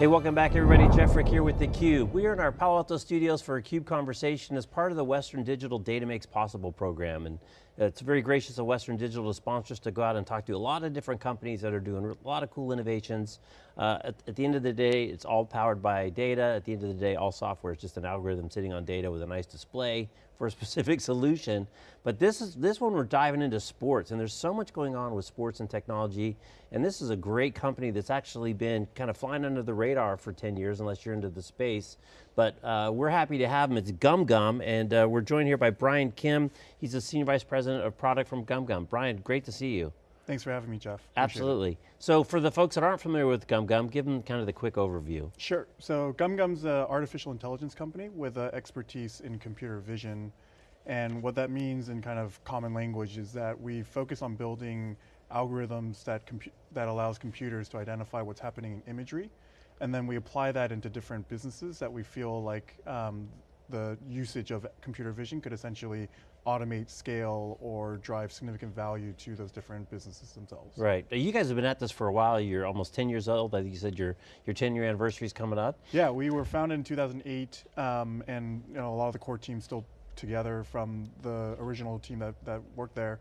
Hey, welcome back everybody. Jeff Frick here with theCUBE. We are in our Palo Alto studios for a CUBE conversation as part of the Western Digital Data Makes Possible program. And it's very gracious of Western Digital to sponsor us to go out and talk to a lot of different companies that are doing a lot of cool innovations. Uh, at, at, the end of the day, it's all powered by data. At the end of the day, all software is just an algorithm sitting on data with a nice display for a specific solution. But this is this one we're diving into sports, and there's so much going on with sports and technology, and this is a great company that's actually been kind of flying under the radar for 10 years, unless you're into the space. But uh, we're happy to have him, it's GumGum. and uh, we're joined here by Brian Kim. He's the Senior Vice President of Product from GumGum. Brian, great to see you. Thanks for having me, Jeff. Absolutely. So for the folks that aren't familiar with GumGum, give them kind of the quick overview. Sure, so GumGum's an artificial intelligence company with uh, expertise in computer vision. And what that means in kind of common language is that we focus on building algorithms that, that allows computers to identify what's happening in imagery. And then we apply that into different businesses that we feel like um, the usage of computer vision could essentially automate, scale, or drive significant value to those different businesses themselves. Right, you guys have been at this for a while, you're almost 10 years old, I think you said your, your 10 year anniversary is coming up. Yeah, we were founded in 2008, um, and you know, a lot of the core team still together from the original team that, that worked there.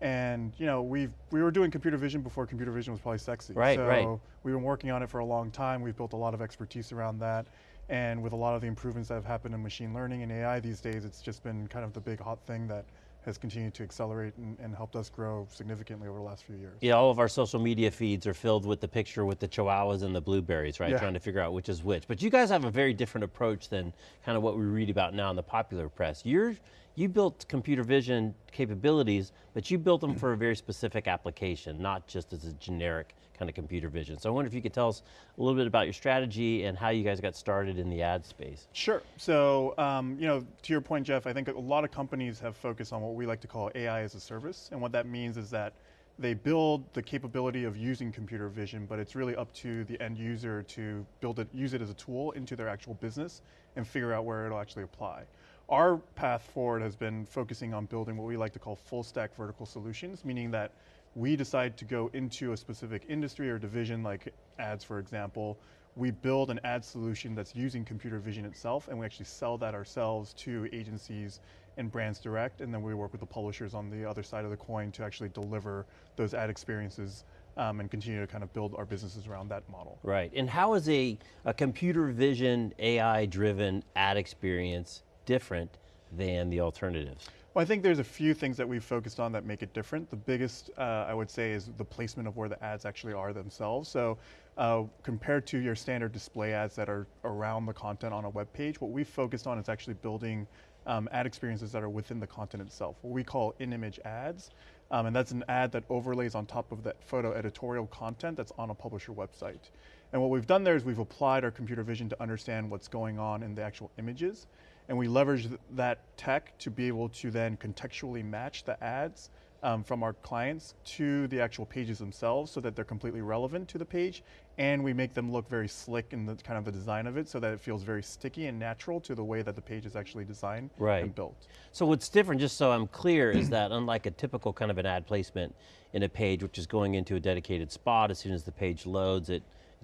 And you know, we we were doing computer vision before computer vision was probably sexy. Right, so right. we've been working on it for a long time. We've built a lot of expertise around that. And with a lot of the improvements that have happened in machine learning and AI these days, it's just been kind of the big hot thing that has continued to accelerate and, and, helped us grow significantly over the last few years. Yeah, all of our social media feeds are filled with the picture with the chihuahuas and the blueberries, right? Yeah. Trying to figure out which is which. But you guys have a very different approach than kind of what we read about now in the popular press. You're, you built computer vision capabilities, but you built them for a very specific application, not just as a generic kind of computer vision. So I wonder if you could tell us a little bit about your strategy and how you guys got started in the ad space. Sure, so um, you know, to your point, Jeff, I think a lot of companies have focused on what we like to call AI as a service, and what that means is that they build the capability of using computer vision, but it's really up to the end user to build it, use it as a tool into their actual business and figure out where it'll actually apply. Our path forward has been focusing on building what we like to call full stack vertical solutions, meaning that we decide to go into a specific industry or division like ads for example, we build an ad solution that's using computer vision itself and we actually sell that ourselves to agencies and brands direct and then we work with the publishers on the other side of the coin to actually deliver those ad experiences um, and continue to kind of build our businesses around that model. Right, and how is a, a computer vision AI driven ad experience different than the alternatives? Well, I think there's a few things that we've focused on that make it different. The biggest, uh, I would say, is the placement of where the ads actually are themselves. So uh, compared to your standard display ads that are around the content on a web page, what we've focused on is actually building um, ad experiences that are within the content itself, what we call in-image ads. Um, and that's an ad that overlays on top of that photo editorial content that's on a publisher website. And what we've done there is we've applied our computer vision to understand what's going on in the actual images and we leverage that tech to be able to then contextually match the ads um, from our clients to the actual pages themselves so that they're completely relevant to the page and we make them look very slick in the kind of the design of it so that it feels very sticky and natural to the way that the page is actually designed right. and built. So what's different, just so I'm clear, is that unlike a typical kind of an ad placement in a page which is going into a dedicated spot, as soon as the page loads, it,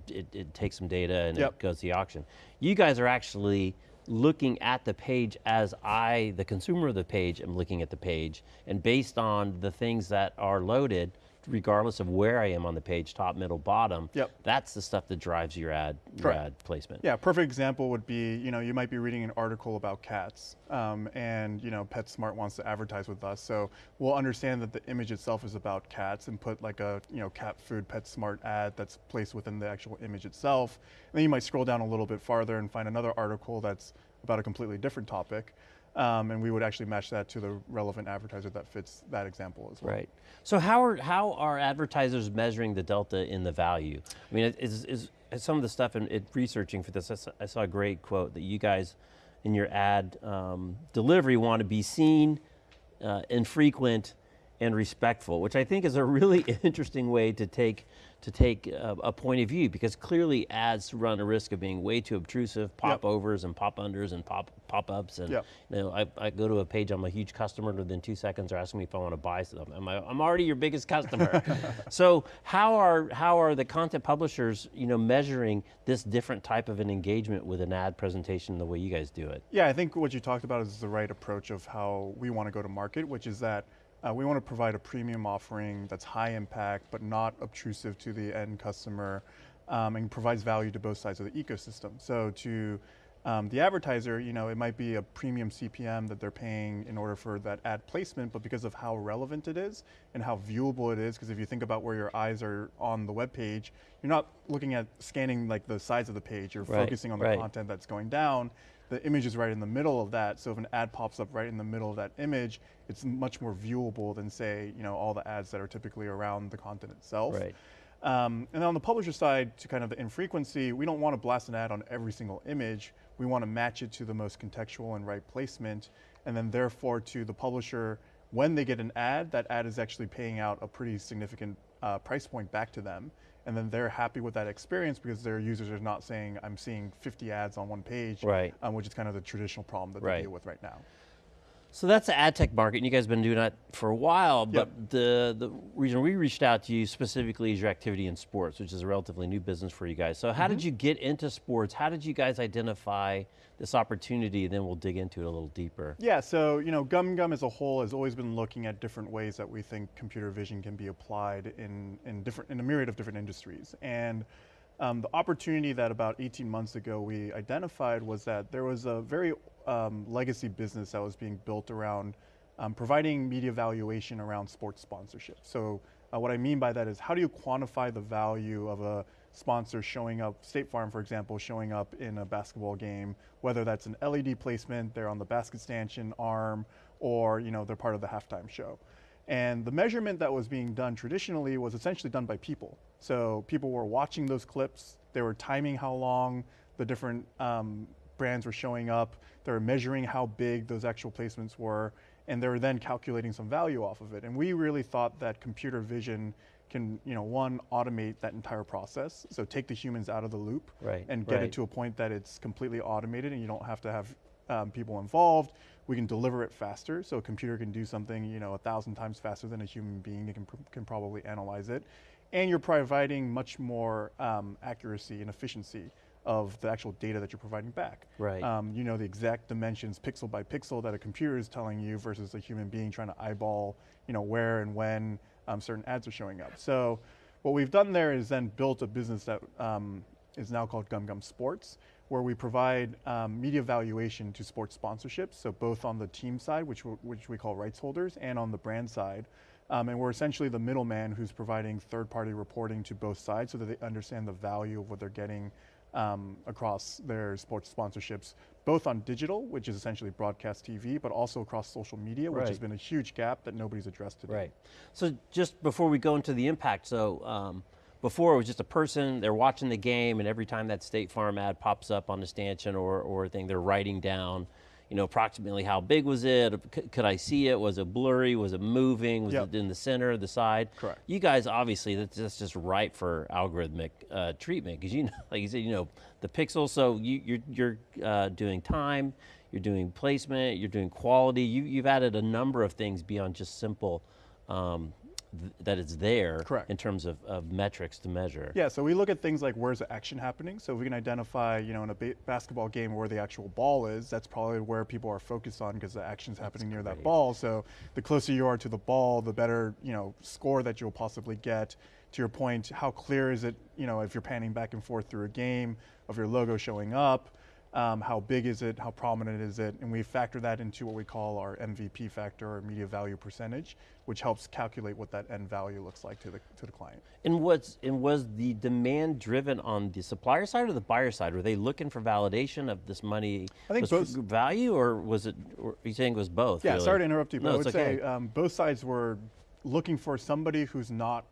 it, it takes some data and yep. it goes to the auction. You guys are actually looking at the page as I, the consumer of the page, am looking at the page, and based on the things that are loaded, regardless of where I am on the page, top, middle, bottom, yep. that's the stuff that drives your ad, your ad placement. Yeah, perfect example would be, you know, you might be reading an article about cats, um, and you know, PetSmart wants to advertise with us, so we'll understand that the image itself is about cats and put like a, you know, cat food PetSmart ad that's placed within the actual image itself. And then you might scroll down a little bit farther and find another article that's about a completely different topic. Um, and we would actually match that to the relevant advertiser that fits that example as well. Right. So how are, how are advertisers measuring the delta in the value? I mean, is, is, some of the stuff in, in, researching for this, I saw a great quote that you guys in your ad um, delivery want to be seen, uh, infrequent, and respectful, which I think is a really interesting way to take to take a, a point of view because clearly ads run a risk of being way too obtrusive, pop overs and pop unders and pop pop ups and Yep. you know I, I go to a page I'm a huge customer and within two seconds they're asking me if I want to buy something. I'm, I'm already your biggest customer. so how are how are the content publishers you know measuring this different type of an engagement with an ad presentation the way you guys do it? Yeah, I think what you talked about is the right approach of how we want to go to market, which is that uh, we want to provide a premium offering that's high impact but not obtrusive to the end customer um, and provides value to both sides of the ecosystem. So to um, the advertiser, you know, it might be a premium CPM that they're paying in order for that ad placement, but because of how relevant it is and how viewable it is, because if you think about where your eyes are on the web page, you're not looking at scanning like the sides of the page, you're Right, focusing on the right. content that's going down. The image is right in the middle of that, so if an ad pops up right in the middle of that image, it's much more viewable than say, you know, all the ads that are typically around the content itself. Right. Um, and then on the publisher side, to kind of the infrequency, we don't want to blast an ad on every single image. We want to match it to the most contextual and right placement. And then therefore to the publisher, when they get an ad, that ad is actually paying out a pretty significant uh, price point back to them. And then they're happy with that experience because their users are not saying, I'm seeing 50 ads on one page, Right. um, which is kind of the traditional problem that Right. they deal with right now. So that's the ad tech market, and you guys have been doing that for a while. But Yep. the the reason we reached out to you specifically is your activity in sports, which is a relatively new business for you guys. So how Mm-hmm. did you get into sports? How did you guys identify this opportunity? Then we'll dig into it a little deeper. Yeah, so you know, GumGum as a whole has always been looking at different ways that we think computer vision can be applied in in different in a myriad of different industries. And um, the opportunity that about 18 months ago we identified was that there was a very um, legacy business that was being built around um, providing media valuation around sports sponsorship. So uh, what I mean by that is how do you quantify the value of a sponsor showing up, State Farm for example, showing up in a basketball game, whether that's an LED placement, they're on the basket stanchion arm, or you know they're part of the halftime show. And the measurement that was being done traditionally was essentially done by people. So people were watching those clips, they were timing how long the different um, brands were showing up, they were measuring how big those actual placements were, and they were then calculating some value off of it. And we really thought that computer vision can, you know, one, automate that entire process, so take the humans out of the loop Right, and get right. it to a point that it's completely automated and you don't have to have um, people involved. We can deliver it faster, so a computer can do something, you know, a thousand times faster than a human being. It can, pr- can probably analyze it, and you're providing much more um, accuracy and efficiency of the actual data that you're providing back. Right. Um, you know the exact dimensions, pixel by pixel, that a computer is telling you versus a human being trying to eyeball, you know, where and when um, certain ads are showing up. So what we've done there is then built a business that um, is now called GumGum Sports, where we provide um, media valuation to sports sponsorships. So both on the team side, which which we call rights holders, and on the brand side. Um, and we're essentially the middleman who's providing third-party reporting to both sides so that they understand the value of what they're getting um, across their sports sponsorships, both on digital, which is essentially broadcast TV, but also across social media, which has been a huge gap that nobody's addressed today. Right. So just before we go into the impact, so um, before it was just a person, they're watching the game, and every time that State Farm ad pops up on the stanchion or, or thing, they're writing down, you know, approximately how big was it? Could I see it? Was it blurry? Was it moving? Was Yep. it in the center, of the side? Correct. You guys, obviously, that's, that's just ripe for algorithmic uh, treatment because you know, like you said, you know, the pixels. So you, you're you're uh, doing time, you're doing placement, you're doing quality. You you've added a number of things beyond just simple. Um, th- that it's there Correct. in terms of, of metrics to measure. Yeah, so we look at things like where's the action happening. So if we can identify, you know, in a ba- basketball game where the actual ball is, that's probably where people are focused on because the action's happening near that ball. So the closer you are to the ball, the better, you know, score that you'll possibly get. To your point, how clear is it, you know, if you're panning back and forth through a game of your logo showing up? Um, how big is it? How prominent is it? And we factor that into what we call our MVP factor or media value percentage, which helps calculate what that end value looks like to the to the client. And what's and was the demand driven on the supplier side or the buyer side? Were they looking for validation of this money I think both- value, or was it? Or are you saying it was both? Yeah, really? sorry to interrupt you, but No, I would okay. say um, both sides were looking for somebody who's not,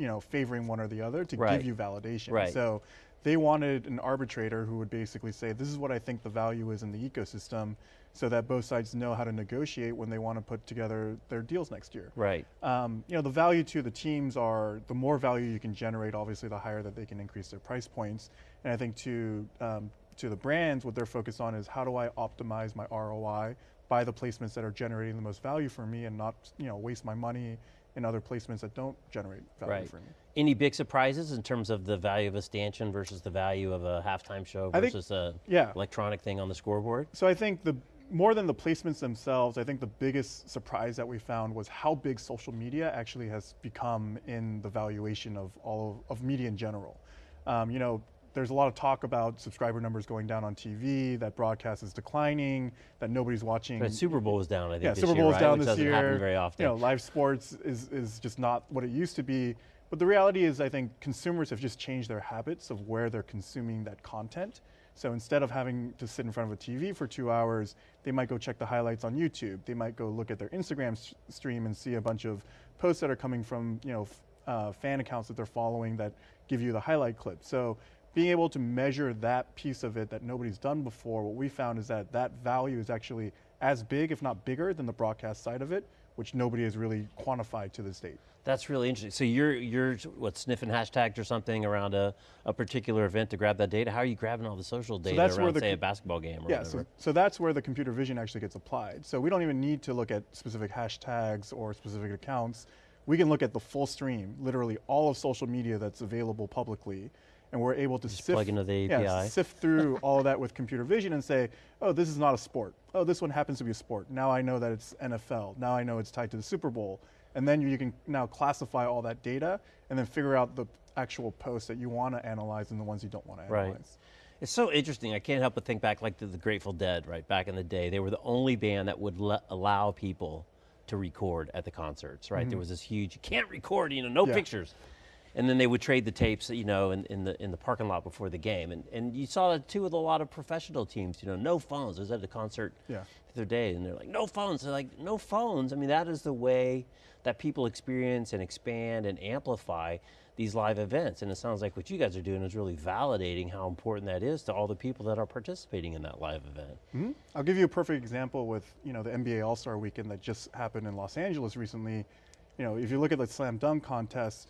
you know, favoring one or the other to Right. give you validation. Right. So they wanted an arbitrator who would basically say, "This is what I think the value is in the ecosystem. so that both sides know how to negotiate when they want to put together their deals next year. Right. Um, you know, the value to the teams are the more value you can generate, obviously, the higher that they can increase their price points. And I think to um, to the brands, what they're focused on is how do I optimize my ROI by the placements that are generating the most value for me, and not you know waste my money in other placements that don't generate value Right. for me. Any big surprises in terms of the value of a stanchion versus the value of a halftime show think- versus a Yeah. electronic thing on the scoreboard? So I think the more than the placements themselves, I think the biggest surprise that we found was how big social media actually has become in the valuation of all of, of media in general. Um, you know, there's a lot of talk about subscriber numbers going down on TV, that broadcast is declining, that nobody's watching. Right, Super Bowl was down, I think. yeah, this Super year, Bowl is right? down Which this doesn't year. happen very often. You know, live sports is is just not what it used to be. But the reality is, I think consumers have just changed their habits of where they're consuming that content. So instead of having to sit in front of a TV for two hours, they might go check the highlights on YouTube. They might go look at their Instagram stream and see a bunch of posts that are coming from you know f- uh, fan accounts that they're following that give you the highlight clip. So being able to measure that piece of it that nobody's done before, what we found is that that value is actually as big, if not bigger, than the broadcast side of it, which nobody has really quantified to this date. That's really interesting. So you're you're what sniffing hashtags or something around a, a particular event to grab that data. How are you grabbing all the social data that's where around the say a basketball game or Yeah, whatever? so, so that's where the computer vision actually gets applied. So we don't even need to look at specific hashtags or specific accounts. We can look at the full stream, literally all of social media that's available publicly, and we're able to sift, plug into the yeah, API. sift through all of that with computer vision and say, oh, this is not a sport. Oh, this one happens to be a sport. Now I know that it's NFL. Now I know it's tied to the Super Bowl. And then you can now classify all that data and then figure out the actual posts that you want to analyze and the ones you don't want to analyze. Right. It's so interesting. I can't help but think back like to the Grateful Dead, right? Back in the day, they were the only band that would allow people to record at the concerts, right? There mm-hmm. was this huge, you can't record, you know, no Yeah. pictures. And then they would trade the tapes, you know, in, in the in the parking lot before the game. And and you saw that too with a lot of professional teams, you know, no phones. I was at a concert Yeah. the other day and they're like, no phones. They're like, no phones. I mean, that is the way that people experience and expand and amplify these live events. And it sounds like what you guys are doing is really validating how important that is to all the people that are participating in that live event. Mhm. I'll give you a perfect example with you know the NBA All Star Weekend that just happened in Los Angeles recently. You know, if you look at the slam dunk contest,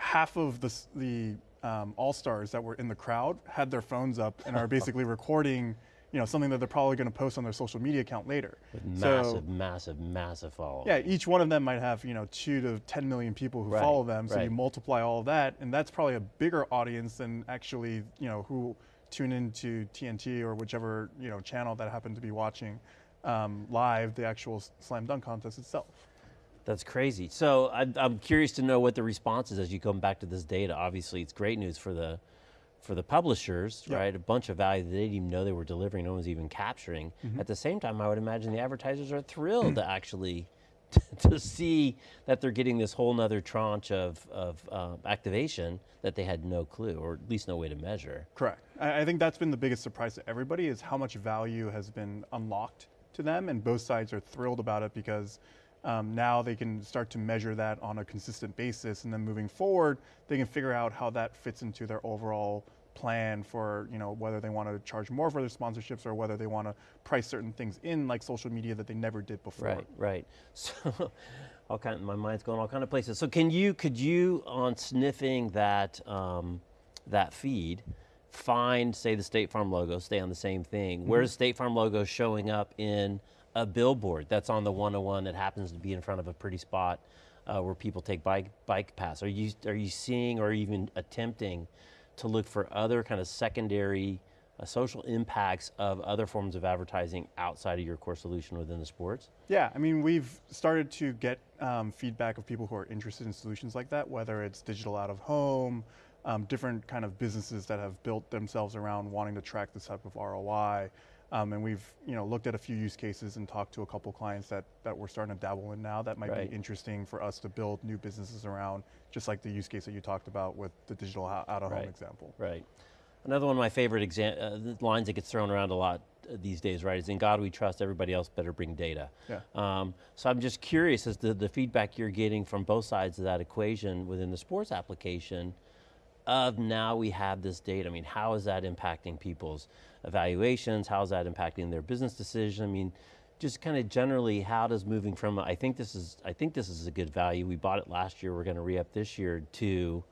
half of the the um, All Stars that were in the crowd had their phones up and are basically recording. You know, something that they're probably going to post on their social media account later. With So- massive, massive, massive following. yeah, each one of them might have you know two to ten million people who Right, follow them. So right. you multiply all of that, and that's probably a bigger audience than actually you know who tune into TNT or whichever you know channel that happened to be watching um, live the actual slam dunk contest itself. That's crazy. So I'm, I'm curious to know what the response is as you come back to this data. Obviously, it's great news for the for the publishers, Yeah. right? A bunch of value that they didn't even know they were delivering. No one was even capturing. At the same time, I would imagine the advertisers are thrilled to actually to see that they're getting this whole nother tranche of of uh, activation that they had no clue, or at least no way to measure. Correct. I, I think that's been the biggest surprise to everybody is how much value has been unlocked to them, and both sides are thrilled about it because um, now they can start to measure that on a consistent basis, and then moving forward, they can figure out how that fits into their overall plan for you know whether they want to charge more for their sponsorships or whether they want to price certain things in like social media that they never did before. Right, right. So, all kind. my mind's going all kind of places. So, can you, could you, on sniffing that um, that feed, find, say, the State Farm logo, stay on the same thing? Where's State Farm logo showing up in a billboard that's on the 101 that happens to be in front of a pretty spot uh, where people take bike bike paths? Are you are you seeing or even attempting to look for other kind of secondary? Uh, social impacts of other forms of advertising outside of your core solution within the sports? Yeah, I mean, we've started to get um, feedback of people who are interested in solutions like that, whether it's digital out of home, um, different kind of businesses that have built themselves around wanting to track this type of ROI. Um, and we've, you know, looked at a few use cases and talked to a couple clients that, that we're starting to dabble in now that might Right. be interesting for us to build new businesses around, just like the use case that you talked about with the digital out of home Right. example. Right. Another one of my favorite exam- uh, lines that gets thrown around a lot uh, these days, right, is in God we trust, everybody else better bring data. Yeah. Um, so I'm just curious as to the feedback you're getting from both sides of that equation within the sports application. Of now we have this data? I mean, how is that impacting people's evaluations? How is that impacting their business decision? I mean, just kind of generally, how does moving from, I think this is, I think this is a good value, we bought it last year, we're going to re-up this year, to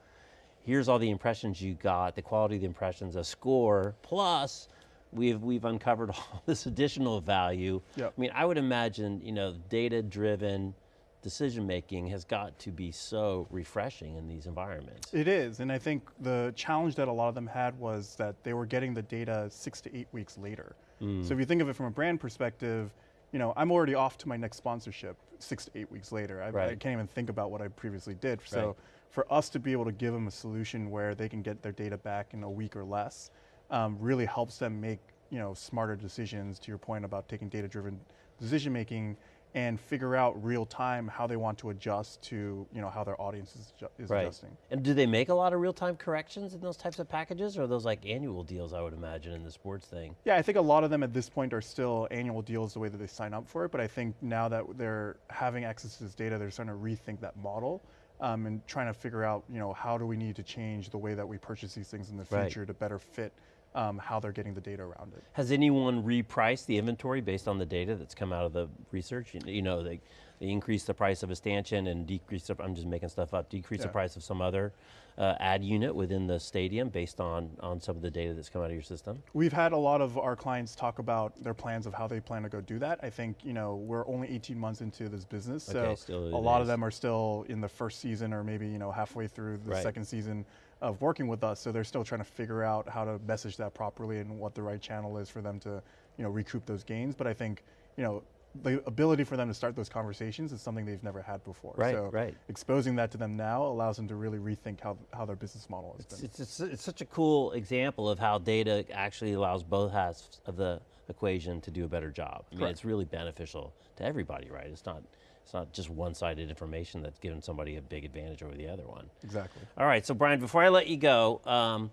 here's all the impressions you got, the quality of the impressions, a score, plus we've, we've uncovered all this additional value. Yep. I mean, I would imagine, you know, data-driven decision making has got to be so refreshing in these environments. It is, and I think the challenge that a lot of them had was that they were getting the data six to eight weeks later. So if you think of it from a brand perspective, you know, I'm already off to my next sponsorship six to eight weeks later. I, I can't even think about what I previously did. Right. So for us to be able to give them a solution where they can get their data back in a week or less, um, really helps them make you know smarter decisions. To your point about taking data-driven decision making and figure out real time how they want to adjust to you know how their audience is, is Right. adjusting. And do they make a lot of real-time corrections in those types of packages, or are those like annual deals, I would imagine, in the sports thing? Yeah, I think a lot of them at this point are still annual deals the way that they sign up for it. But I think now that they're having access to this data, they're starting to rethink that model um, and trying to figure out, you know, how do we need to change the way that we purchase these things in the Right. future to better fit um, how they're getting the data around it. Has anyone repriced the inventory based on the data that's come out of the research? You- know, they, they increase the price of a stanchion and decrease, the, I'm just making stuff up, decrease the price of some other uh, ad unit within the stadium based on, on some of the data that's come out of your system? We've had a lot of our clients talk about their plans of how they plan to go do that. I think you know we're only 18 months into this business, so Okay, still a lot of them are still in the first season or maybe you know halfway through the Right. second season of working with us. So they're still trying to figure out how to message that properly and what the right channel is for them to you know recoup those gains. But I think you know the ability for them to start those conversations is something they've never had before. Right, so right. exposing that to them now allows them to really rethink how, how their business model has It's, been. it's, it's, it's such a cool example of how data actually allows both halves of the equation to do a better job. I mean, it's really beneficial to everybody, right? It's not, it's not just one-sided information that's giving somebody a big advantage over the other one. exactly. All right, so Brian, before I let you go, um,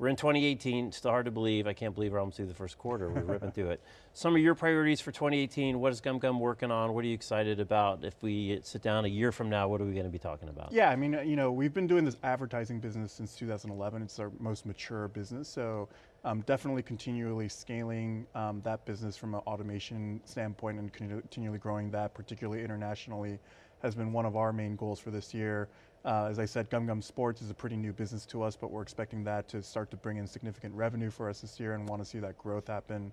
we're in 2018. Still hard to believe. I can't believe we're almost through the first quarter. We're ripping through it. Some of your priorities for 2018. What is GumGum working on? What are you excited about? If we sit down a year from now, what are we going to be talking about? Yeah, I mean, you know, we've been doing this advertising business since 2011. It's our most mature business, so um, definitely continually scaling um, that business from an automation standpoint and continually growing that, particularly internationally, has been one of our main goals for this year. Uh, as I said, GumGum Sports is a pretty new business to us, but we're expecting that to start to bring in significant revenue for us this year and want to see that growth happen.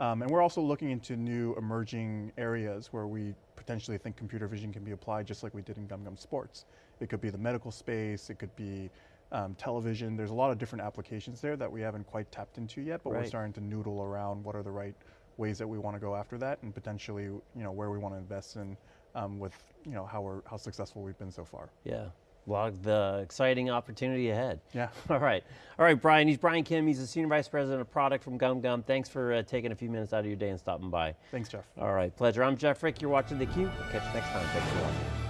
Um, and we're also looking into new emerging areas where we potentially think computer vision can be applied just like we did in GumGum Sports. It could be the medical space, it could be um, television. There's a lot of different applications there that we haven't quite tapped into yet, but we're starting to noodle around what are the right ways that we want to go after that and potentially you know where we want to invest in um, with you know how we're how successful we've been so far. Yeah, of the exciting opportunity ahead. Yeah. All right, all right, Brian. He's Brian Kim. He's the senior vice president of product from GumGum. Thanks for uh, taking a few minutes out of your day and stopping by. Thanks, Jeff. All right, pleasure. I'm Jeff Frick. You're watching theCUBE. We'll catch you next time. Thanks for watching.